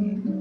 Thank